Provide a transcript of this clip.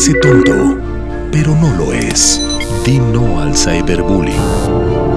Parece tonto, pero no lo es. Di no al cyberbullying.